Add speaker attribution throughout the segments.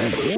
Speaker 1: Mm-hmm.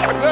Speaker 1: One.